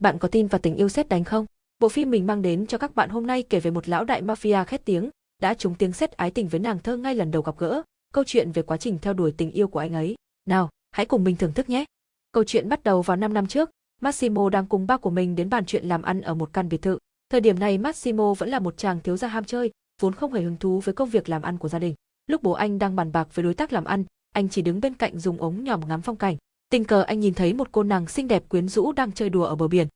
Bạn có tin vào tình yêu xét đánh không? Bộ phim mình mang đến cho các bạn hôm nay kể về một lão đại mafia khét tiếng, đã trúng tiếng xét ái tình với nàng thơ ngay lần đầu gặp gỡ, câu chuyện về quá trình theo đuổi tình yêu của anh ấy. Nào, hãy cùng mình thưởng thức nhé. Câu chuyện bắt đầu vào 5 năm trước, Massimo đang cùng ba của mình đến bàn chuyện làm ăn ở một căn biệt thự. Thời điểm này Massimo vẫn là một chàng thiếu gia ham chơi, vốn không hề hứng thú với công việc làm ăn của gia đình. Lúc bố anh đang bàn bạc với đối tác làm ăn, anh chỉ đứng bên cạnh dùng ống nhòm ngắm phong cảnh. Tình cờ anh nhìn thấy một cô nàng xinh đẹp quyến rũ đang chơi đùa ở bờ biển.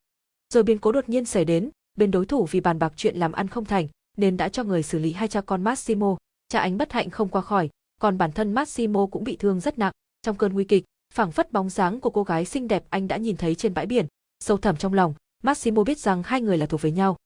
Rồi biến cố đột nhiên xảy đến, bên đối thủ vì bàn bạc chuyện làm ăn không thành, nên đã cho người xử lý hai cha con Massimo. Cha anh bất hạnh không qua khỏi, còn bản thân Massimo cũng bị thương rất nặng. Trong cơn nguy kịch, phảng phất bóng dáng của cô gái xinh đẹp anh đã nhìn thấy trên bãi biển. Sâu thẳm trong lòng, Massimo biết rằng hai người là thuộc về nhau.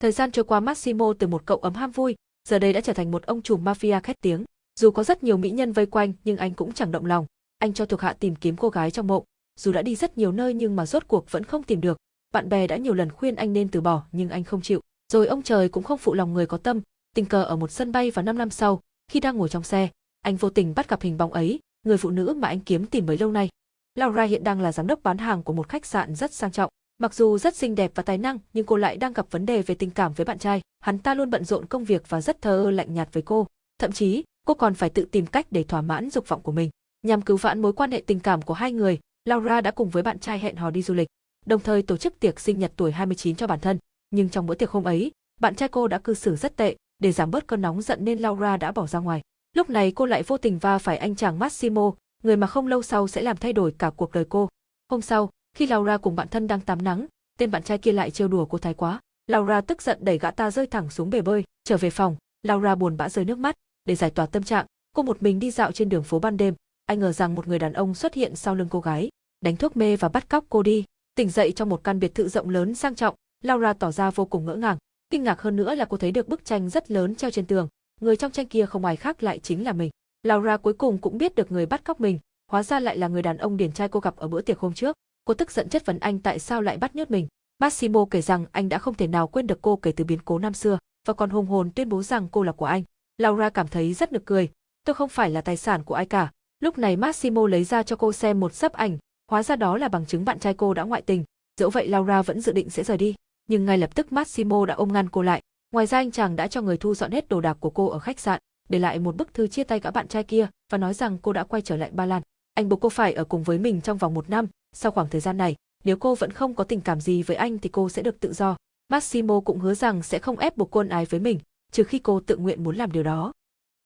Thời gian trôi qua Massimo từ một cậu ấm ham vui, giờ đây đã trở thành một ông trùm mafia khét tiếng. Dù có rất nhiều mỹ nhân vây quanh nhưng anh cũng chẳng động lòng. Anh cho thuộc hạ tìm kiếm cô gái trong mộng, dù đã đi rất nhiều nơi nhưng mà rốt cuộc vẫn không tìm được. Bạn bè đã nhiều lần khuyên anh nên từ bỏ nhưng anh không chịu. Rồi ông trời cũng không phụ lòng người có tâm, tình cờ ở một sân bay vào 5 năm sau, khi đang ngồi trong xe, anh vô tình bắt gặp hình bóng ấy, người phụ nữ mà anh kiếm tìm bấy lâu nay. Laura hiện đang là giám đốc bán hàng của một khách sạn rất sang trọng. Mặc dù rất xinh đẹp và tài năng, nhưng cô lại đang gặp vấn đề về tình cảm với bạn trai. Hắn ta luôn bận rộn công việc và rất thờ ơ lạnh nhạt với cô. Thậm chí, cô còn phải tự tìm cách để thỏa mãn dục vọng của mình. Nhằm cứu vãn mối quan hệ tình cảm của hai người, Laura đã cùng với bạn trai hẹn hò đi du lịch, đồng thời tổ chức tiệc sinh nhật tuổi 29 cho bản thân. Nhưng trong bữa tiệc hôm ấy, bạn trai cô đã cư xử rất tệ, để giảm bớt cơn nóng giận nên Laura đã bỏ ra ngoài. Lúc này cô lại vô tình va phải anh chàng Massimo, người mà không lâu sau sẽ làm thay đổi cả cuộc đời cô. Hôm sau, khi Laura cùng bạn thân đang tắm nắng, tên bạn trai kia lại trêu đùa cô thái quá. Laura tức giận đẩy gã ta rơi thẳng xuống bể bơi, trở về phòng, Laura buồn bã rơi nước mắt, để giải tỏa tâm trạng, cô một mình đi dạo trên đường phố ban đêm, anh ngờ rằng một người đàn ông xuất hiện sau lưng cô gái, đánh thuốc mê và bắt cóc cô đi. Tỉnh dậy trong một căn biệt thự rộng lớn sang trọng, Laura tỏ ra vô cùng ngỡ ngàng. Kinh ngạc hơn nữa là cô thấy được bức tranh rất lớn treo trên tường, người trong tranh kia không ai khác lại chính là mình. Laura cuối cùng cũng biết được người bắt cóc mình, hóa ra lại là người đàn ông điển trai cô gặp ở bữa tiệc hôm trước. Cô tức giận chất vấn anh tại sao lại bắt nhốt mình. Massimo kể rằng anh đã không thể nào quên được cô kể từ biến cố năm xưa, và còn hùng hồn tuyên bố rằng cô là của anh. Laura cảm thấy rất nực cười, tôi không phải là tài sản của ai cả. Lúc này Massimo lấy ra cho cô xem một sấp ảnh, hóa ra đó là bằng chứng bạn trai cô đã ngoại tình. Dẫu vậy Laura vẫn dự định sẽ rời đi, nhưng ngay lập tức Massimo đã ôm ngăn cô lại. Ngoài ra anh chàng đã cho người thu dọn hết đồ đạc của cô ở khách sạn, để lại một bức thư chia tay cả bạn trai kia và nói rằng cô đã quay trở lại Ba Lan. Anh buộc cô phải ở cùng với mình trong vòng một năm, sau khoảng thời gian này, nếu cô vẫn không có tình cảm gì với anh thì cô sẽ được tự do. Massimo cũng hứa rằng sẽ không ép buộc cô ái với mình, trừ khi cô tự nguyện muốn làm điều đó.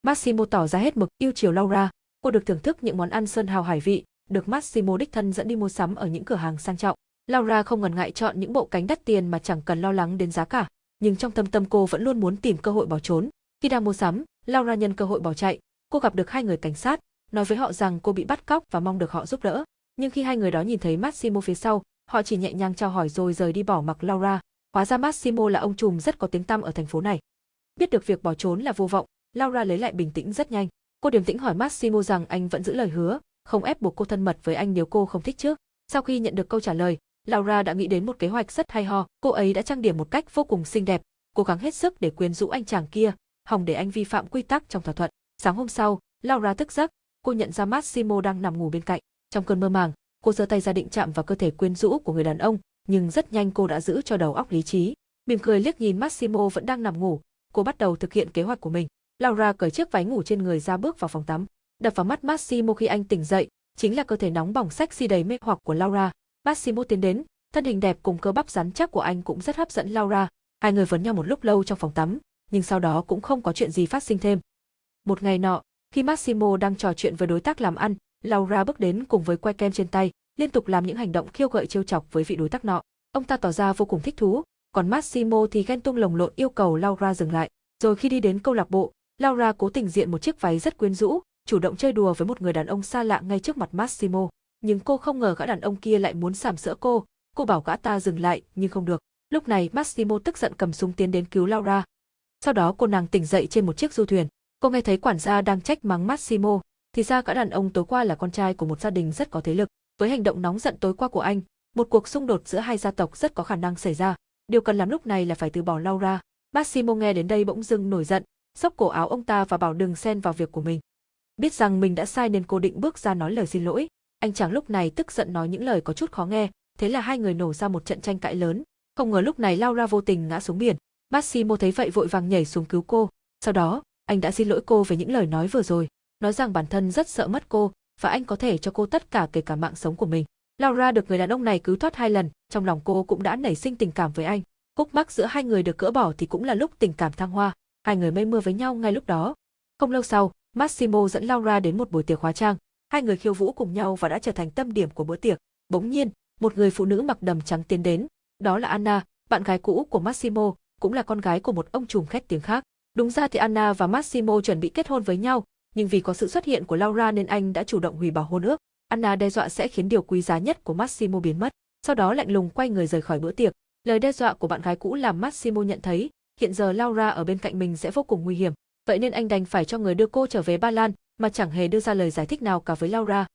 Massimo tỏ ra hết mực yêu chiều Laura, cô được thưởng thức những món ăn sơn hào hải vị, được Massimo đích thân dẫn đi mua sắm ở những cửa hàng sang trọng. Laura không ngần ngại chọn những bộ cánh đắt tiền mà chẳng cần lo lắng đến giá cả, nhưng trong thâm tâm cô vẫn luôn muốn tìm cơ hội bỏ trốn. Khi đang mua sắm, Laura nhân cơ hội bỏ chạy, cô gặp được hai người cảnh sát, nói với họ rằng cô bị bắt cóc và mong được họ giúp đỡ. Nhưng khi hai người đó nhìn thấy Massimo phía sau, họ chỉ nhẹ nhàng chào hỏi rồi rời đi bỏ mặc Laura. Hóa ra Massimo là ông trùm rất có tiếng tăm ở thành phố này. Biết được việc bỏ trốn là vô vọng, Laura lấy lại bình tĩnh rất nhanh. Cô điềm tĩnh hỏi Massimo rằng anh vẫn giữ lời hứa, không ép buộc cô thân mật với anh nếu cô không thích trước. Sau khi nhận được câu trả lời, Laura đã nghĩ đến một kế hoạch rất hay ho. Cô ấy đã trang điểm một cách vô cùng xinh đẹp, cố gắng hết sức để quyến rũ anh chàng kia, hòng để anh vi phạm quy tắc trong thỏa thuận. Sáng hôm sau, Laura thức giấc, cô nhận ra Massimo đang nằm ngủ bên cạnh. Trong cơn mơ màng, cô giơ tay ra định chạm vào cơ thể quyến rũ của người đàn ông, nhưng rất nhanh cô đã giữ cho đầu óc lý trí. Mỉm cười liếc nhìn Massimo vẫn đang nằm ngủ, cô bắt đầu thực hiện kế hoạch của mình. Laura cởi chiếc váy ngủ trên người ra bước vào phòng tắm. Đập vào mắt Massimo khi anh tỉnh dậy, chính là cơ thể nóng bỏng sexy đầy mê hoặc của Laura. Massimo tiến đến, thân hình đẹp cùng cơ bắp rắn chắc của anh cũng rất hấp dẫn Laura. Hai người vấn nhau một lúc lâu trong phòng tắm, nhưng sau đó cũng không có chuyện gì phát sinh thêm. Một ngày nọ, khi Massimo đang trò chuyện với đối tác làm ăn, Laura bước đến cùng với que kem trên tay, liên tục làm những hành động khiêu gợi trêu chọc với vị đối tác nọ. Ông ta tỏ ra vô cùng thích thú, còn Massimo thì ghen tuông lồng lộn yêu cầu Laura dừng lại. Rồi khi đi đến câu lạc bộ, Laura cố tình diện một chiếc váy rất quyến rũ, chủ động chơi đùa với một người đàn ông xa lạ ngay trước mặt Massimo. Nhưng cô không ngờ gã đàn ông kia lại muốn sàm sỡ cô, cô bảo gã ta dừng lại nhưng không được. Lúc này Massimo tức giận cầm súng tiến đến cứu Laura. Sau đó cô nàng tỉnh dậy trên một chiếc du thuyền. Cô nghe thấy quản gia đang trách mắng Massimo, thì ra gã đàn ông tối qua là con trai của một gia đình rất có thế lực. Với hành động nóng giận tối qua của anh, một cuộc xung đột giữa hai gia tộc rất có khả năng xảy ra. Điều cần làm lúc này là phải từ bỏ Laura. Massimo nghe đến đây bỗng dưng nổi giận, xốc cổ áo ông ta và bảo đừng xen vào việc của mình. Biết rằng mình đã sai nên cô định bước ra nói lời xin lỗi. Anh chàng lúc này tức giận nói những lời có chút khó nghe, thế là hai người nổ ra một trận tranh cãi lớn. Không ngờ lúc này Laura vô tình ngã xuống biển. Massimo thấy vậy vội vàng nhảy xuống cứu cô. Sau đó, anh đã xin lỗi cô về những lời nói vừa rồi, nói rằng bản thân rất sợ mất cô và anh có thể cho cô tất cả kể cả mạng sống của mình. Laura được người đàn ông này cứu thoát hai lần, trong lòng cô cũng đã nảy sinh tình cảm với anh. Khúc mắc giữa hai người được cỡ bỏ thì cũng là lúc tình cảm thăng hoa, hai người mây mưa với nhau ngay lúc đó. Không lâu sau, Massimo dẫn Laura đến một buổi tiệc hóa trang, hai người khiêu vũ cùng nhau và đã trở thành tâm điểm của bữa tiệc. Bỗng nhiên, một người phụ nữ mặc đầm trắng tiến đến, đó là Anna, bạn gái cũ của Massimo, cũng là con gái của một ông trùm khét tiếng khác. Đúng ra thì Anna và Massimo chuẩn bị kết hôn với nhau, nhưng vì có sự xuất hiện của Laura nên anh đã chủ động hủy bỏ hôn ước. Anna đe dọa sẽ khiến điều quý giá nhất của Massimo biến mất, sau đó lạnh lùng quay người rời khỏi bữa tiệc. Lời đe dọa của bạn gái cũ làm Massimo nhận thấy, hiện giờ Laura ở bên cạnh mình sẽ vô cùng nguy hiểm, vậy nên anh đành phải cho người đưa cô trở về Ba Lan, mà chẳng hề đưa ra lời giải thích nào cả với Laura.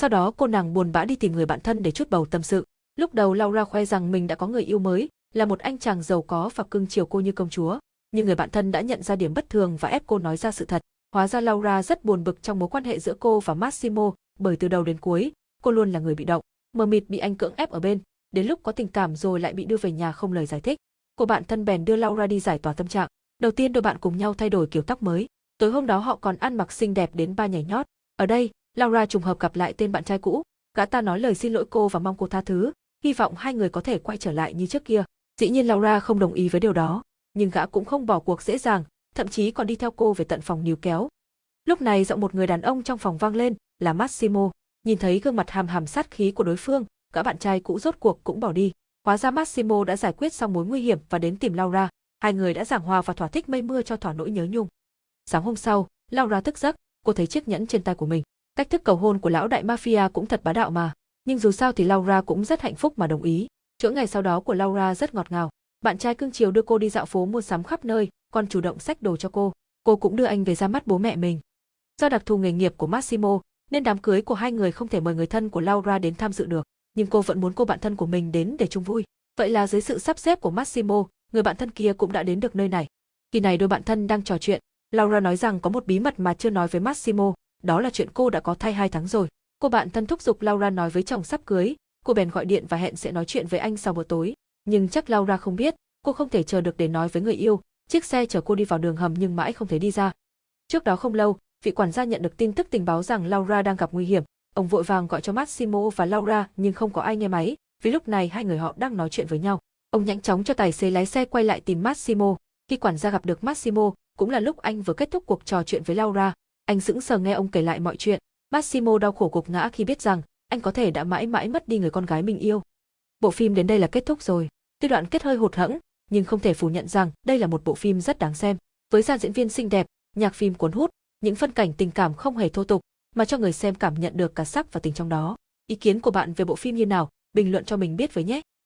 Sau đó cô nàng buồn bã đi tìm người bạn thân để chút bầu tâm sự. Lúc đầu Laura khoe rằng mình đã có người yêu mới, là một anh chàng giàu có và cưng chiều cô như công chúa, nhưng người bạn thân đã nhận ra điểm bất thường và ép cô nói ra sự thật. Hóa ra Laura rất buồn bực trong mối quan hệ giữa cô và Massimo, bởi từ đầu đến cuối, cô luôn là người bị động, mờ mịt bị anh cưỡng ép ở bên, đến lúc có tình cảm rồi lại bị đưa về nhà không lời giải thích của bạn thân bèn đưa Laura đi giải tỏa tâm trạng. Đầu tiên đôi bạn cùng nhau thay đổi kiểu tóc mới. Tối hôm đó họ còn ăn mặc xinh đẹp đến ba nhảy nhót. Ở đây, Laura trùng hợp gặp lại tên bạn trai cũ. Gã ta nói lời xin lỗi cô và mong cô tha thứ, hy vọng hai người có thể quay trở lại như trước kia. Dĩ nhiên Laura không đồng ý với điều đó, nhưng gã cũng không bỏ cuộc dễ dàng, thậm chí còn đi theo cô về tận phòng níu kéo. Lúc này giọng một người đàn ông trong phòng vang lên, là Massimo. Nhìn thấy gương mặt hàm hàm sát khí của đối phương, gã bạn trai cũ rốt cuộc cũng bỏ đi. Hóa ra Massimo đã giải quyết xong mối nguy hiểm và đến tìm Laura. Hai người đã giảng hòa và thỏa thích mây mưa cho thỏa nỗi nhớ nhung. Sáng hôm sau, Laura thức giấc, cô thấy chiếc nhẫn trên tay của mình. Cách thức cầu hôn của lão đại mafia cũng thật bá đạo mà. Nhưng dù sao thì Laura cũng rất hạnh phúc mà đồng ý. Chỗ ngày sau đó của Laura rất ngọt ngào. Bạn trai cưng chiều đưa cô đi dạo phố mua sắm khắp nơi, còn chủ động xách đồ cho cô. Cô cũng đưa anh về ra mắt bố mẹ mình. Do đặc thù nghề nghiệp của Massimo, nên đám cưới của hai người không thể mời người thân của Laura đến tham dự được, nhưng cô vẫn muốn cô bạn thân của mình đến để chung vui. Vậy là dưới sự sắp xếp của Massimo, người bạn thân kia cũng đã đến được nơi này. Khi này đôi bạn thân đang trò chuyện, Laura nói rằng có một bí mật mà chưa nói với Massimo, đó là chuyện cô đã có thai hai tháng rồi. Cô bạn thân thúc giục Laura nói với chồng sắp cưới, cô bèn gọi điện và hẹn sẽ nói chuyện với anh sau bữa tối. Nhưng chắc Laura không biết, cô không thể chờ được để nói với người yêu, chiếc xe chở cô đi vào đường hầm nhưng mãi không thấy đi ra. Trước đó không lâu, vị quản gia nhận được tin tức tình báo rằng Laura đang gặp nguy hiểm, ông vội vàng gọi cho Massimo và Laura nhưng không có ai nghe máy, vì lúc này hai người họ đang nói chuyện với nhau. Ông nhanh chóng cho tài xế lái xe quay lại tìm Massimo, khi quản gia gặp được Massimo, cũng là lúc anh vừa kết thúc cuộc trò chuyện với Laura, anh sững sờ nghe ông kể lại mọi chuyện. Massimo đau khổ gục ngã khi biết rằng anh có thể đã mãi mãi mất đi người con gái mình yêu. Bộ phim đến đây là kết thúc rồi. Tuy đoạn kết hơi hụt hẫng, nhưng không thể phủ nhận rằng đây là một bộ phim rất đáng xem. Với dàn diễn viên xinh đẹp, nhạc phim cuốn hút, những phân cảnh tình cảm không hề thô tục, mà cho người xem cảm nhận được cả sắc và tình trong đó. Ý kiến của bạn về bộ phim như nào? Bình luận cho mình biết với nhé.